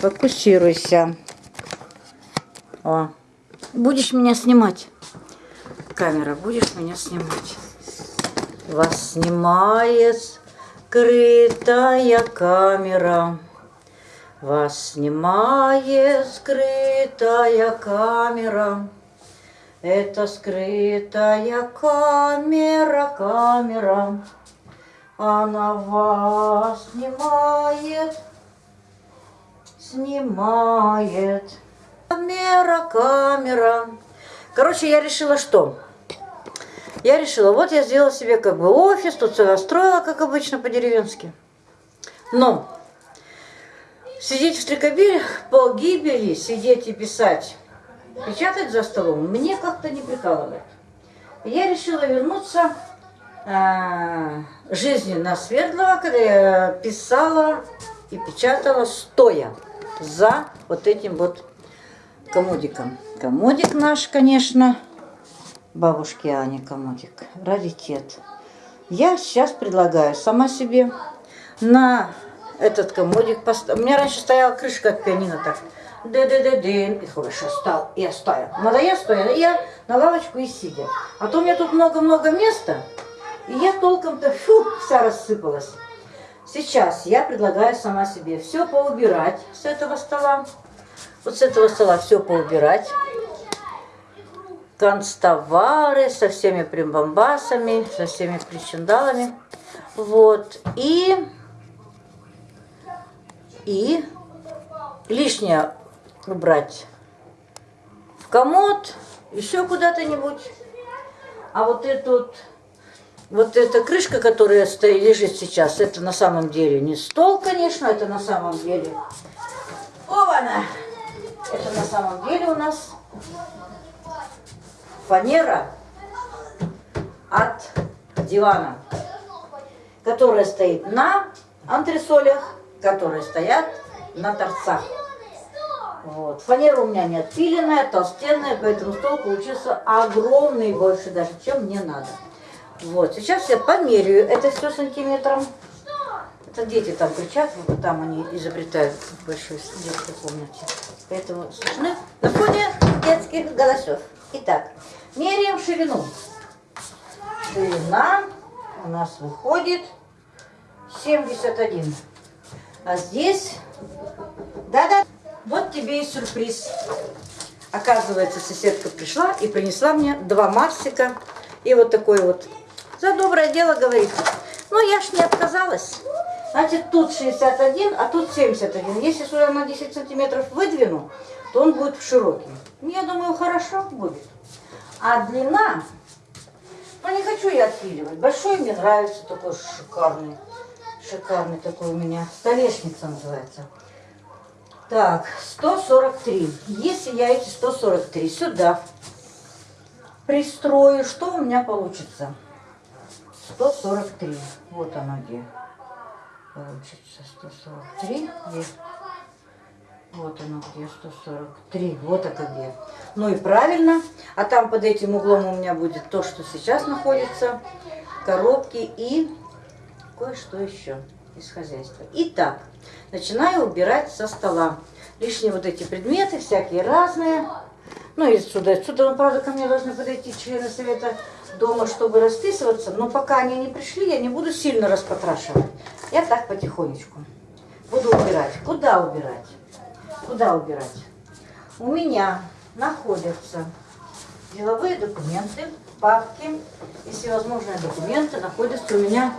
Фокусируйся. О. Будешь меня снимать? Камера, будешь меня снимать? Вас снимает скрытая камера. Вас снимает скрытая камера. Это скрытая камера, камера. Она вас снимает, снимает. Камера, камера. Короче, я решила что? Я решила, вот я сделала себе как бы офис, тут все настроила, как обычно, по-деревенски. Но сидеть в стрекобилях по гибели, сидеть и писать печатать за столом мне как-то не прикалывает. Я решила вернуться э, жизни на Свердлова, когда я писала и печатала стоя за вот этим вот комодиком. Комодик наш, конечно, бабушки Ани комодик, раритет. Я сейчас предлагаю сама себе на этот комодик поставить. У меня раньше стояла крышка от пианино так ды-ды-ды-дын, и хорошо стал, и я стою. Надо я я на лавочку и сидя. А то у меня тут много-много места, и я толком-то, фу, вся рассыпалась. Сейчас я предлагаю сама себе все поубирать с этого стола. Вот с этого стола все поубирать. Констовары со всеми примбамбасами, со всеми причиндалами. Вот. И, и лишнее убрать в комод, еще куда-то-нибудь. А вот эту вот, эта крышка, которая стоит, лежит сейчас, это на самом деле не стол, конечно, это на самом деле... Ована! Это на самом деле у нас фанера от дивана, которая стоит на антресолях, которые стоят на торцах. Вот. Фанера у меня не отпиленная, толстенная, поэтому стол получился огромный, больше даже, чем мне надо. Вот, сейчас я померяю это все сантиметром. Это дети там кричат, вот там они изобретают в большой детской комнате. Поэтому слышны на фоне детских голосов. Итак, меряем ширину. Ширина у нас выходит 71. А здесь, да-да, вот тебе и сюрприз. Оказывается, соседка пришла и принесла мне два Марсика. И вот такой вот. За доброе дело, говорит. Ну, я ж не отказалась. Значит, тут 61, а тут 71. Если сюда на 10 сантиметров выдвину, то он будет широкий. Ну, я думаю, хорошо будет. А длина, ну, не хочу я отпиливать. Большой мне нравится, такой шикарный. Шикарный такой у меня. Столешница называется. Так, 143. Если я эти 143 сюда пристрою, что у меня получится? 143. Вот оно где. Получится 143. Где? Вот оно где, 143. Вот это где. Ну и правильно. А там под этим углом у меня будет то, что сейчас находится. Коробки и кое-что еще из хозяйства. Итак, начинаю убирать со стола. Лишние вот эти предметы, всякие разные. Ну и сюда, сюда, правда, ко мне должны подойти члены совета дома, чтобы расписываться. Но пока они не пришли, я не буду сильно распотрашивать. Я так потихонечку буду убирать. Куда убирать? Куда убирать? У меня находятся деловые документы, папки и всевозможные документы находятся у меня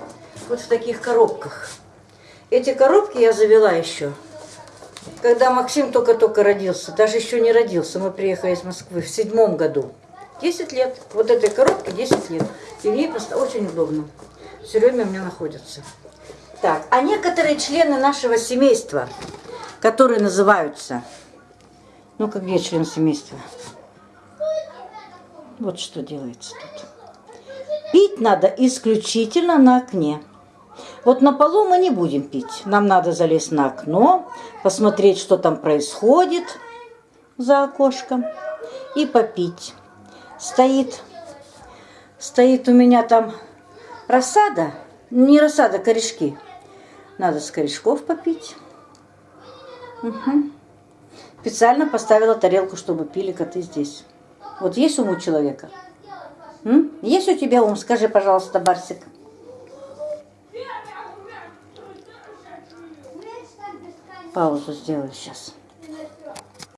вот в таких коробках. Эти коробки я завела еще, когда Максим только-только родился, даже еще не родился. Мы приехали из Москвы в седьмом году. 10 лет. Вот этой коробке 10 лет. И в ней просто очень удобно. Все время у меня находятся. Так, а некоторые члены нашего семейства, которые называются... Ну, как где член семейства? Вот что делается тут. Пить надо исключительно на окне. Вот на полу мы не будем пить. Нам надо залезть на окно, посмотреть, что там происходит за окошком и попить. Стоит, стоит у меня там рассада, не рассада, корешки. Надо с корешков попить. Угу. Специально поставила тарелку, чтобы пили коты здесь. Вот есть ум у человека? М? Есть у тебя ум? Скажи, пожалуйста, Барсик. Паузу сделаю сейчас.